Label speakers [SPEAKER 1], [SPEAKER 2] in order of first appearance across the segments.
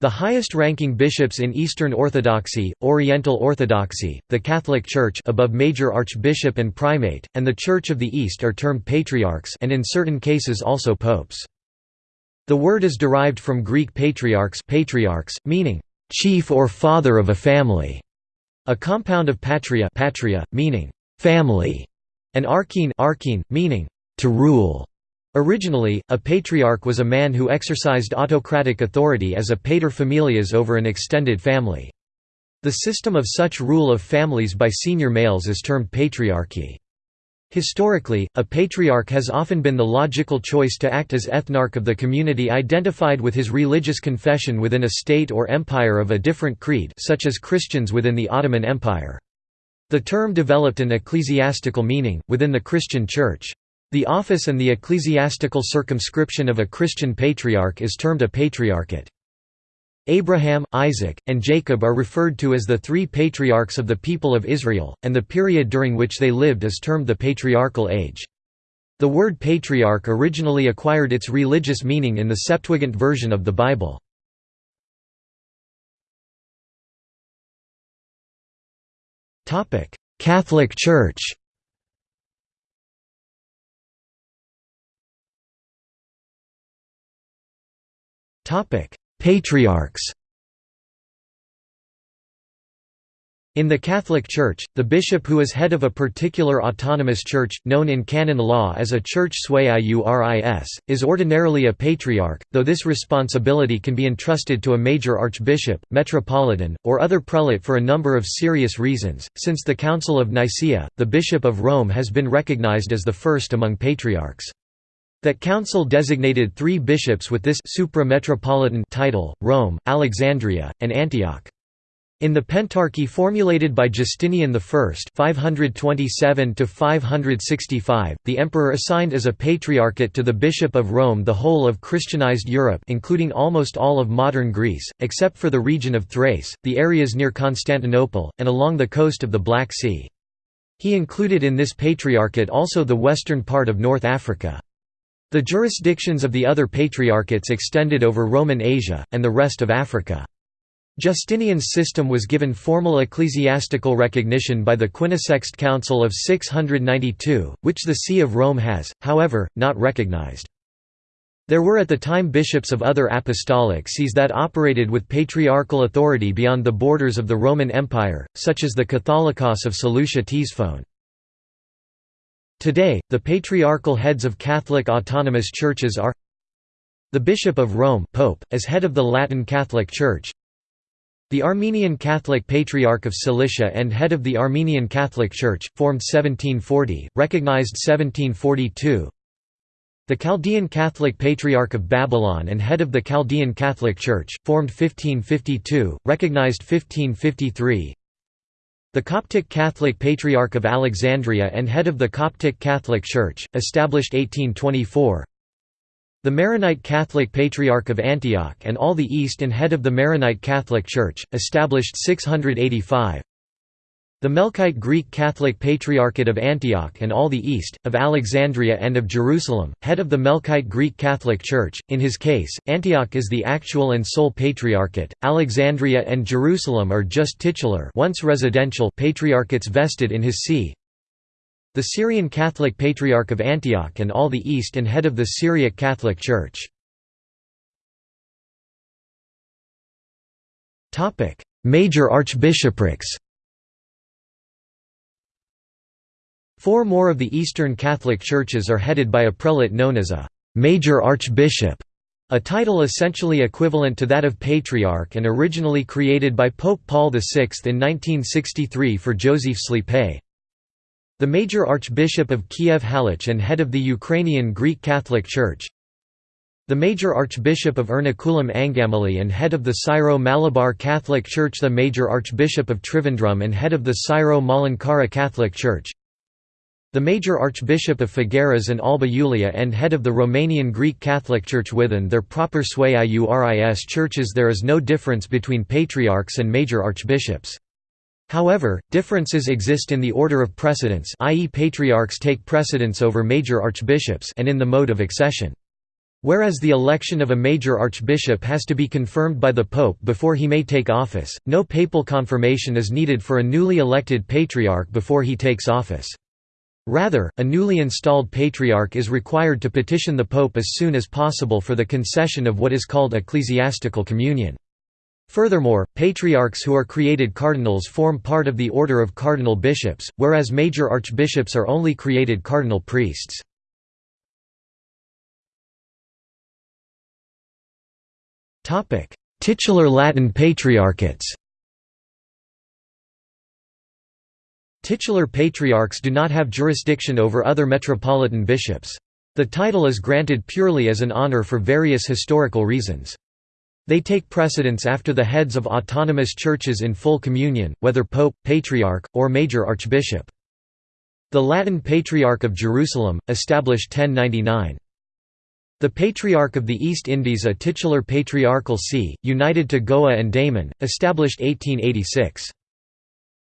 [SPEAKER 1] The highest-ranking bishops in Eastern Orthodoxy, Oriental Orthodoxy, the Catholic Church above major archbishop and primate, and the Church of the East are termed patriarchs and in certain cases also popes. The word is derived from Greek patriarchs, patriarchs meaning chief or father of a family, a compound of patria, patria meaning family, and archine, archine meaning to rule. Originally, a patriarch was a man who exercised autocratic authority as a pater familias over an extended family. The system of such rule of families by senior males is termed patriarchy. Historically, a patriarch has often been the logical choice to act as ethnarch of the community identified with his religious confession within a state or empire of a different creed such as Christians within the Ottoman Empire. The term developed an ecclesiastical meaning, within the Christian Church. The office and the ecclesiastical circumscription of a Christian patriarch is termed a patriarchate. Abraham, Isaac, and Jacob are referred to as the three patriarchs of the people of Israel, and the period during which they lived is termed the Patriarchal Age. The word patriarch originally acquired its religious meaning in the Septuagint version of the Bible. Catholic Church Patriarchs In the Catholic Church, the bishop who is head of a particular autonomous church, known in canon law as a church sui iuris, is ordinarily a patriarch, though this responsibility can be entrusted to a major archbishop, metropolitan, or other prelate for a number of serious reasons. Since the Council of Nicaea, the Bishop of Rome has been recognized as the first among patriarchs. That council designated three bishops with this supra-metropolitan title, Rome, Alexandria, and Antioch. In the Pentarchy formulated by Justinian I 527 the emperor assigned as a patriarchate to the Bishop of Rome the whole of Christianized Europe including almost all of modern Greece, except for the region of Thrace, the areas near Constantinople, and along the coast of the Black Sea. He included in this patriarchate also the western part of North Africa. The jurisdictions of the other patriarchates extended over Roman Asia, and the rest of Africa. Justinian's system was given formal ecclesiastical recognition by the Quinisext Council of 692, which the See of Rome has, however, not recognized. There were at the time bishops of other apostolic sees that operated with patriarchal authority beyond the borders of the Roman Empire, such as the Catholicos of Seleucia Ctesiphon. Today, the patriarchal heads of Catholic autonomous churches are the Bishop of Rome Pope, as head of the Latin Catholic Church the Armenian Catholic Patriarch of Cilicia and head of the Armenian Catholic Church, formed 1740, recognized 1742 the Chaldean Catholic Patriarch of Babylon and head of the Chaldean Catholic Church, formed 1552, recognized 1553 the Coptic Catholic Patriarch of Alexandria and head of the Coptic Catholic Church, established 1824 The Maronite Catholic Patriarch of Antioch and all the East and head of the Maronite Catholic Church, established 685 the Melkite Greek Catholic Patriarchate of Antioch and all the East, of Alexandria and of Jerusalem, head of the Melkite Greek Catholic Church. In his case, Antioch is the actual and sole patriarchate, Alexandria and Jerusalem are just titular once residential patriarchates vested in his see. The Syrian Catholic Patriarch of Antioch and all the East and head of the Syriac Catholic Church. Major archbishoprics Four more of the Eastern Catholic churches are headed by a prelate known as a «major archbishop», a title essentially equivalent to that of Patriarch and originally created by Pope Paul VI in 1963 for Josyf Slipyj. The Major Archbishop of Kiev Halych and head of the Ukrainian Greek Catholic Church, the Major Archbishop of Ernakulam Angamali and head of the Syro-Malabar Catholic Church. The Major Archbishop of Trivandrum and head of the Syro-Malankara Catholic Church the major archbishop of Făgăraș and Alba Iulia and head of the Romanian Greek Catholic Church within their proper sui iuris churches there is no difference between patriarchs and major archbishops. However, differences exist in the order of precedence i.e. patriarchs take precedence over major archbishops and in the mode of accession. Whereas the election of a major archbishop has to be confirmed by the pope before he may take office, no papal confirmation is needed for a newly elected patriarch before he takes office. Rather, a newly installed patriarch is required to petition the pope as soon as possible for the concession of what is called ecclesiastical communion. Furthermore, patriarchs who are created cardinals form part of the order of cardinal bishops, whereas major archbishops are only created cardinal priests. Titular Latin patriarchates Titular patriarchs do not have jurisdiction over other metropolitan bishops. The title is granted purely as an honor for various historical reasons. They take precedence after the heads of autonomous churches in full communion, whether pope, patriarch, or major archbishop. The Latin Patriarch of Jerusalem, established 1099. The Patriarch of the East Indies a titular patriarchal see, united to Goa and Daman, established 1886.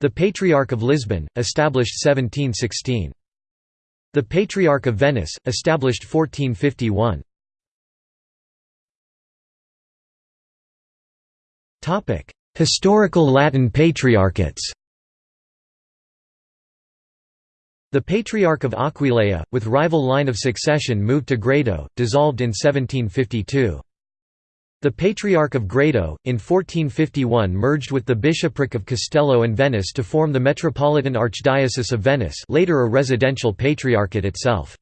[SPEAKER 1] The Patriarch of Lisbon, established 1716. The Patriarch of Venice, established 1451. Historical Latin patriarchates The Patriarch of Aquileia, with rival line of succession moved to Grado, dissolved in 1752. The Patriarch of Grado, in 1451 merged with the Bishopric of Castello and Venice to form the Metropolitan Archdiocese of Venice later a residential patriarchate itself.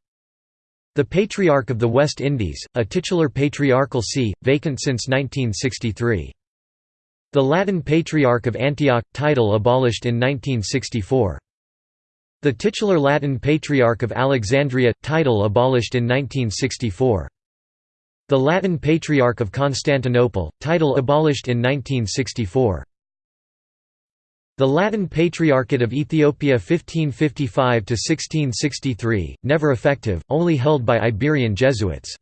[SPEAKER 1] The Patriarch of the West Indies, a titular patriarchal see, vacant since 1963. The Latin Patriarch of Antioch, title abolished in 1964. The titular Latin Patriarch of Alexandria, title abolished in 1964. The Latin Patriarch of Constantinople, title abolished in 1964. The Latin Patriarchate of Ethiopia 1555–1663, never effective, only held by Iberian Jesuits.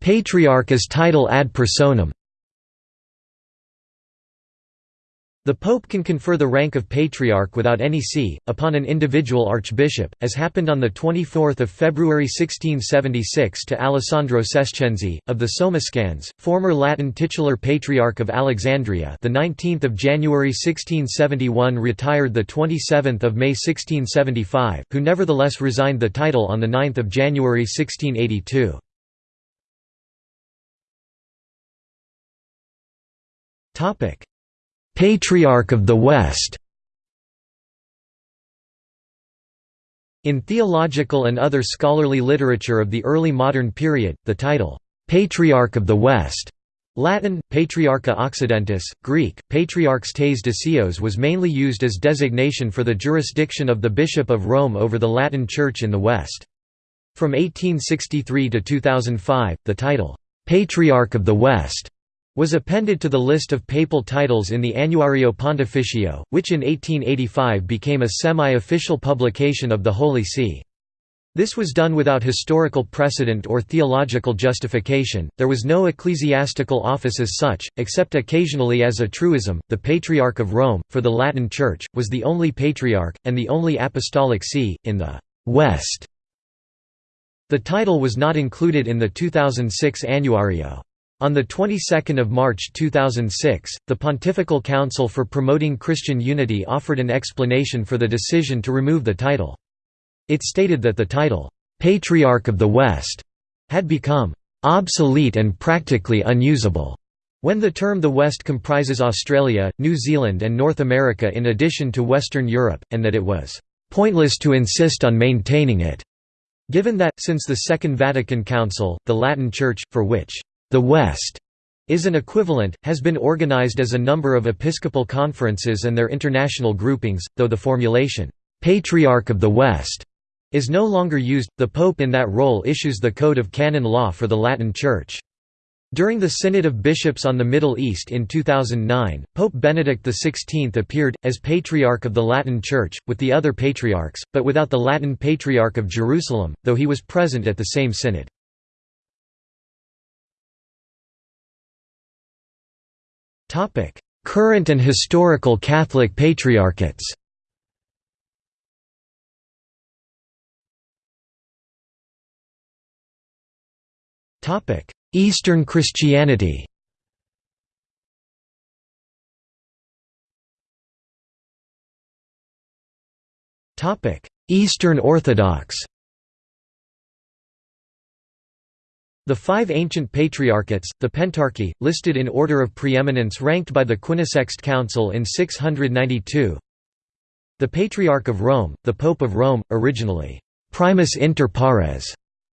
[SPEAKER 1] Patriarch as title ad personam The Pope can confer the rank of Patriarch without any see, upon an individual archbishop, as happened on 24 February 1676 to Alessandro Crescenzi, of the Somascans, former Latin titular Patriarch of Alexandria the 19th of January 1671 retired the 27th of May 1675, who nevertheless resigned the title on 9 January 1682. Topic Patriarch of the West In theological and other scholarly literature of the early modern period, the title, "'Patriarch of the West' Latin, Patriarcha Occidentis, Greek, Patriarchs tes Disios was mainly used as designation for the jurisdiction of the Bishop of Rome over the Latin Church in the West. From 1863 to 2005, the title, "'Patriarch of the West' was appended to the list of papal titles in the Annuario Pontificio, which in 1885 became a semi-official publication of the Holy See. This was done without historical precedent or theological justification. There was no ecclesiastical office as such, except occasionally as a truism. The Patriarch of Rome, for the Latin Church, was the only patriarch, and the only apostolic see, in the West. The title was not included in the 2006 Annuario. On the 22nd of March 2006, the Pontifical Council for Promoting Christian Unity offered an explanation for the decision to remove the title. It stated that the title, "'Patriarch of the West' had become "'obsolete and practically unusable' when the term the West comprises Australia, New Zealand and North America in addition to Western Europe, and that it was "'pointless to insist on maintaining it' given that, since the Second Vatican Council, the Latin Church, for which the West is an equivalent, has been organized as a number of episcopal conferences and their international groupings, though the formulation, "'Patriarch of the West' is no longer used, the Pope in that role issues the Code of Canon Law for the Latin Church. During the Synod of Bishops on the Middle East in 2009, Pope Benedict XVI appeared, as Patriarch of the Latin Church, with the other patriarchs, but without the Latin Patriarch of Jerusalem, though he was present at the same synod. Current and historical Catholic patriarchates. Eastern Christianity. Eastern Orthodox. The five ancient patriarchates, the Pentarchy, listed in order of preeminence ranked by the Quinisext Council in 692 The Patriarch of Rome, the Pope of Rome, originally, primus inter pares,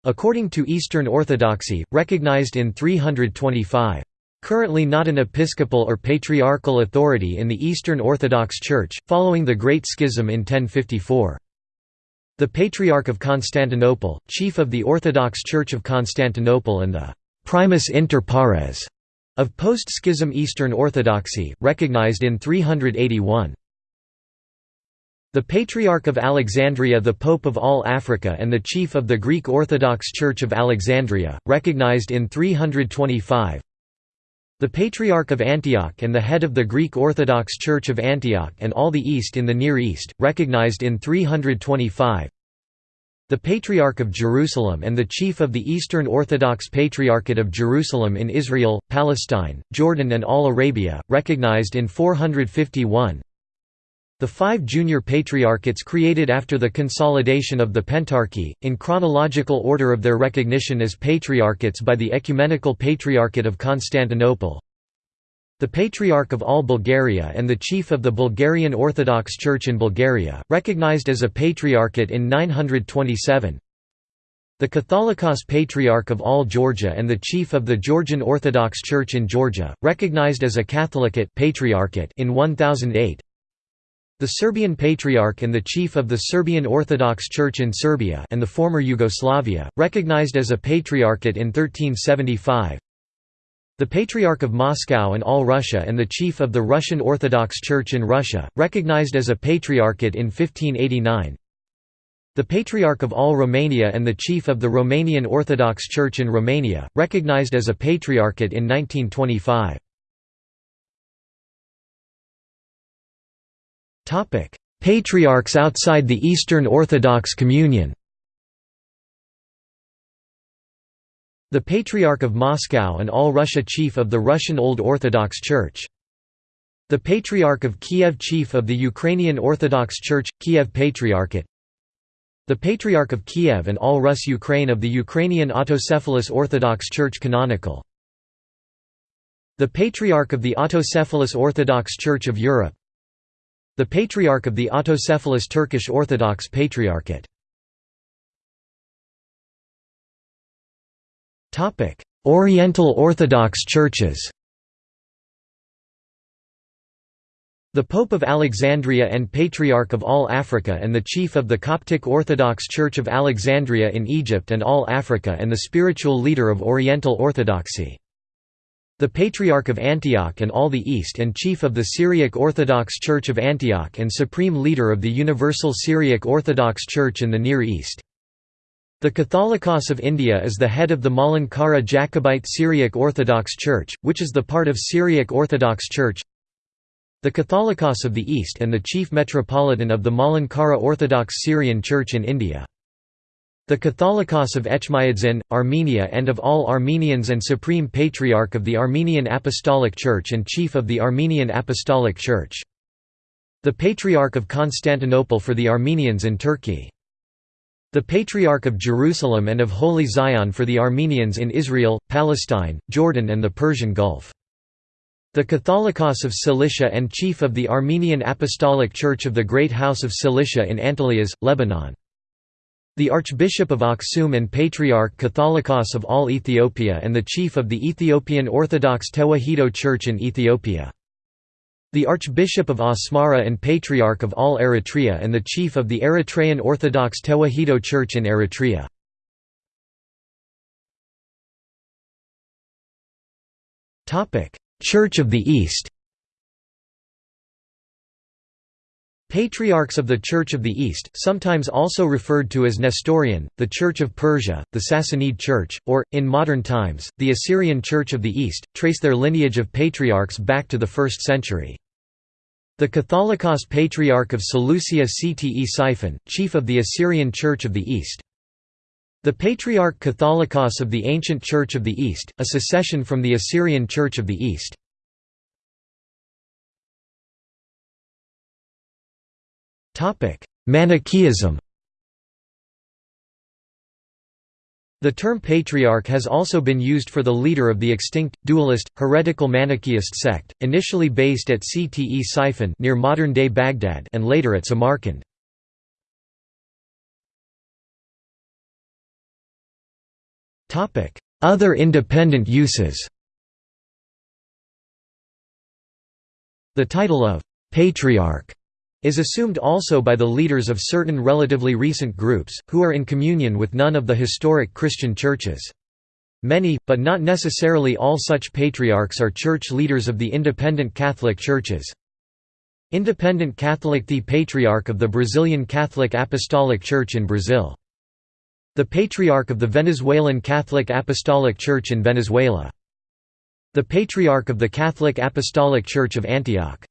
[SPEAKER 1] according to Eastern Orthodoxy, recognized in 325. Currently not an episcopal or patriarchal authority in the Eastern Orthodox Church, following the Great Schism in 1054. The Patriarch of Constantinople, chief of the Orthodox Church of Constantinople and the «primus inter pares» of post-schism Eastern Orthodoxy, recognized in 381. The Patriarch of Alexandria the Pope of all Africa and the chief of the Greek Orthodox Church of Alexandria, recognized in 325 the Patriarch of Antioch and the head of the Greek Orthodox Church of Antioch and all the East in the Near East, recognized in 325 the Patriarch of Jerusalem and the chief of the Eastern Orthodox Patriarchate of Jerusalem in Israel, Palestine, Jordan and all Arabia, recognized in 451 the five junior patriarchates created after the consolidation of the Pentarchy, in chronological order of their recognition as patriarchates by the Ecumenical Patriarchate of Constantinople. The Patriarch of all Bulgaria and the chief of the Bulgarian Orthodox Church in Bulgaria, recognized as a patriarchate in 927. The Catholicos Patriarch of all Georgia and the chief of the Georgian Orthodox Church in Georgia, recognized as a Catholicate patriarchate in 1008. The Serbian Patriarch and the chief of the Serbian Orthodox Church in Serbia and the former Yugoslavia, recognized as a patriarchate in 1375. The Patriarch of Moscow and all Russia and the chief of the Russian Orthodox Church in Russia, recognized as a patriarchate in 1589. The Patriarch of all Romania and the chief of the Romanian Orthodox Church in Romania, recognized as a patriarchate in 1925. Patriarchs outside the Eastern Orthodox Communion The Patriarch of Moscow and All Russia Chief of the Russian Old Orthodox Church. The Patriarch of Kiev Chief of the Ukrainian Orthodox Church, Kiev Patriarchate. The Patriarch of Kiev and All Rus Ukraine of the Ukrainian Autocephalous Orthodox Church Canonical. The Patriarch of the Autocephalous Orthodox Church of Europe the Patriarch of the autocephalous Turkish Orthodox Patriarchate. Oriental Orthodox churches The Pope of Alexandria and Patriarch of all Africa and the chief of the Coptic Orthodox Church of Alexandria in Egypt and all Africa and the spiritual leader of Oriental Orthodoxy the Patriarch of Antioch and all the East and chief of the Syriac Orthodox Church of Antioch and supreme leader of the Universal Syriac Orthodox Church in the Near East. The Catholicos of India is the head of the Malankara Jacobite Syriac Orthodox Church, which is the part of Syriac Orthodox Church. The Catholicos of the East and the chief metropolitan of the Malankara Orthodox Syrian Church in India. The Catholicos of Etchmiadzin, Armenia and of all Armenians and Supreme Patriarch of the Armenian Apostolic Church and Chief of the Armenian Apostolic Church. The Patriarch of Constantinople for the Armenians in Turkey. The Patriarch of Jerusalem and of Holy Zion for the Armenians in Israel, Palestine, Jordan and the Persian Gulf. The Catholicos of Cilicia and Chief of the Armenian Apostolic Church of the Great House of Cilicia in Antelias, Lebanon. The Archbishop of Aksum and Patriarch Catholicos of all Ethiopia and the chief of the Ethiopian Orthodox Tewahedo Church in Ethiopia. The Archbishop of Asmara and Patriarch of all Eritrea and the chief of the Eritrean Orthodox Tewahedo Church in Eritrea. Church of the East Patriarchs of the Church of the East, sometimes also referred to as Nestorian, the Church of Persia, the Sassanid Church, or, in modern times, the Assyrian Church of the East, trace their lineage of patriarchs back to the 1st century. The Catholicos Patriarch of Seleucia Ctesiphon, chief of the Assyrian Church of the East. The Patriarch Catholicos of the Ancient Church of the East, a secession from the Assyrian Church of the East. Manichaeism. The term patriarch has also been used for the leader of the extinct, dualist, heretical Manichaeist sect, initially based at Ctesiphon near modern-day Baghdad and later at Samarkand. Other independent uses The title of «patriarch» is assumed also by the leaders of certain relatively recent groups, who are in communion with none of the historic Christian churches. Many, but not necessarily all such patriarchs are church leaders of the independent Catholic churches. Independent Catholic The Patriarch of the Brazilian Catholic Apostolic Church in Brazil the Patriarch of the Venezuelan Catholic Apostolic Church in Venezuela. The Patriarch of the Catholic Apostolic Church of Antioch.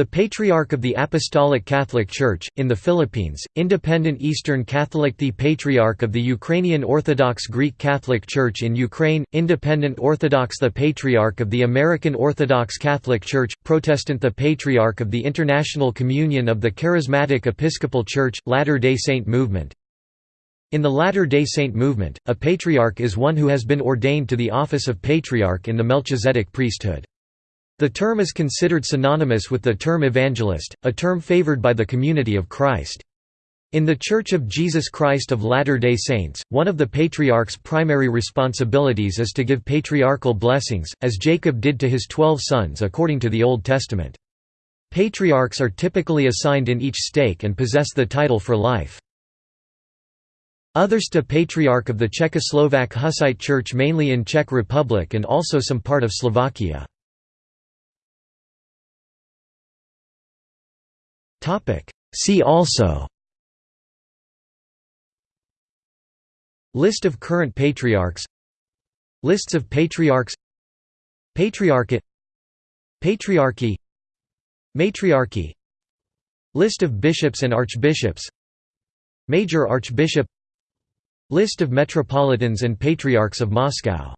[SPEAKER 1] The Patriarch of the Apostolic Catholic Church, in the Philippines, Independent Eastern Catholic The Patriarch of the Ukrainian Orthodox Greek Catholic Church in Ukraine, Independent Orthodox The Patriarch of the American Orthodox Catholic Church, Protestant The Patriarch of the International Communion of the Charismatic Episcopal Church, Latter-day Saint Movement, in the Latter-day Saint movement, a patriarch is one who has been ordained to the office of patriarch in the Melchizedek priesthood. The term is considered synonymous with the term evangelist, a term favored by the community of Christ. In The Church of Jesus Christ of Latter-day Saints, one of the patriarch's primary responsibilities is to give patriarchal blessings, as Jacob did to his twelve sons according to the Old Testament. Patriarchs are typically assigned in each stake and possess the title for life. Others to Patriarch of the Czechoslovak Hussite Church mainly in Czech Republic and also some part of Slovakia. See also. List of current patriarchs. Lists of patriarchs. Patriarchate. Patriarchy. Matriarchy. List of bishops and archbishops. Major Archbishop. List of Metropolitans and Patriarchs of Moscow